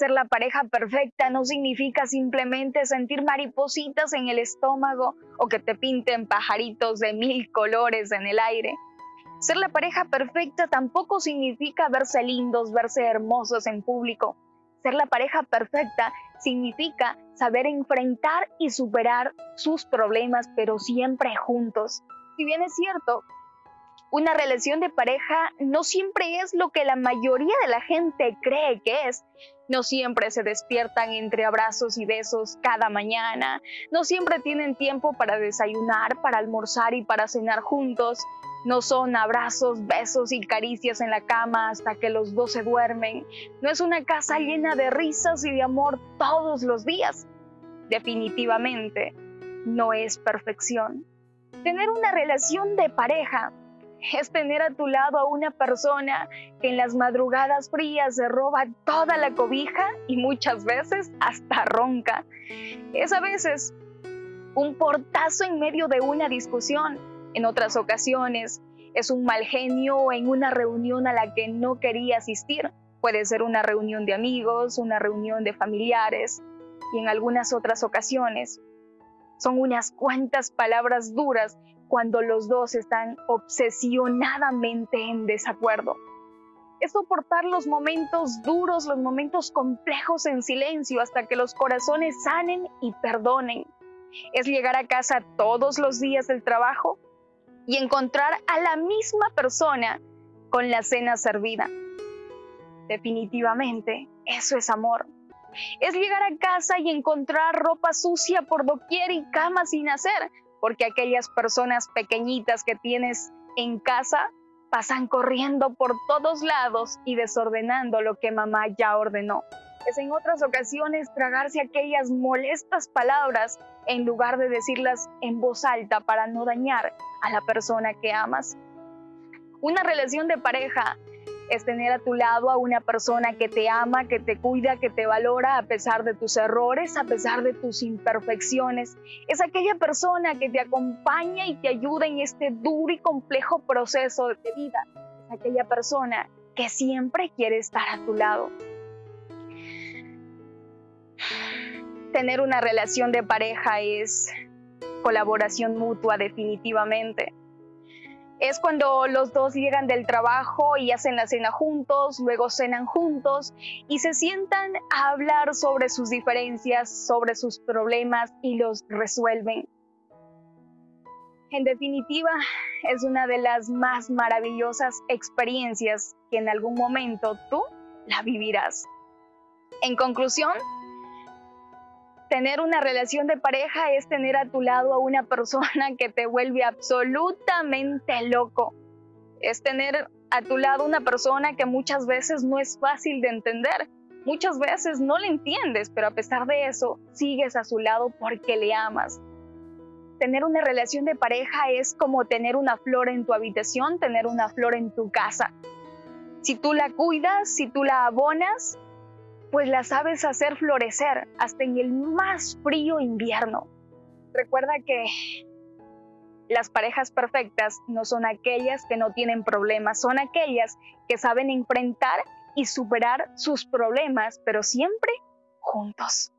Ser la pareja perfecta no significa simplemente sentir maripositas en el estómago o que te pinten pajaritos de mil colores en el aire. Ser la pareja perfecta tampoco significa verse lindos, verse hermosos en público. Ser la pareja perfecta significa saber enfrentar y superar sus problemas, pero siempre juntos. Si bien es cierto, una relación de pareja no siempre es lo que la mayoría de la gente cree que es. No siempre se despiertan entre abrazos y besos cada mañana. No siempre tienen tiempo para desayunar, para almorzar y para cenar juntos. No son abrazos, besos y caricias en la cama hasta que los dos se duermen. No es una casa llena de risas y de amor todos los días. Definitivamente, no es perfección. Tener una relación de pareja es tener a tu lado a una persona que en las madrugadas frías se roba toda la cobija y muchas veces hasta ronca. Es a veces un portazo en medio de una discusión. En otras ocasiones es un mal genio en una reunión a la que no quería asistir. Puede ser una reunión de amigos, una reunión de familiares y en algunas otras ocasiones son unas cuantas palabras duras cuando los dos están obsesionadamente en desacuerdo. Es soportar los momentos duros, los momentos complejos en silencio hasta que los corazones sanen y perdonen. Es llegar a casa todos los días del trabajo y encontrar a la misma persona con la cena servida. Definitivamente, eso es amor. Es llegar a casa y encontrar ropa sucia por doquier y cama sin hacer, porque aquellas personas pequeñitas que tienes en casa pasan corriendo por todos lados y desordenando lo que mamá ya ordenó. Es en otras ocasiones tragarse aquellas molestas palabras en lugar de decirlas en voz alta para no dañar a la persona que amas. Una relación de pareja es tener a tu lado a una persona que te ama, que te cuida, que te valora a pesar de tus errores, a pesar de tus imperfecciones. Es aquella persona que te acompaña y te ayuda en este duro y complejo proceso de vida. Es aquella persona que siempre quiere estar a tu lado. Tener una relación de pareja es colaboración mutua definitivamente es cuando los dos llegan del trabajo y hacen la cena juntos, luego cenan juntos y se sientan a hablar sobre sus diferencias, sobre sus problemas y los resuelven. En definitiva, es una de las más maravillosas experiencias que en algún momento tú la vivirás. En conclusión, Tener una relación de pareja es tener a tu lado a una persona que te vuelve absolutamente loco. Es tener a tu lado una persona que muchas veces no es fácil de entender. Muchas veces no le entiendes, pero a pesar de eso, sigues a su lado porque le amas. Tener una relación de pareja es como tener una flor en tu habitación, tener una flor en tu casa. Si tú la cuidas, si tú la abonas, pues la sabes hacer florecer hasta en el más frío invierno. Recuerda que las parejas perfectas no son aquellas que no tienen problemas, son aquellas que saben enfrentar y superar sus problemas, pero siempre juntos.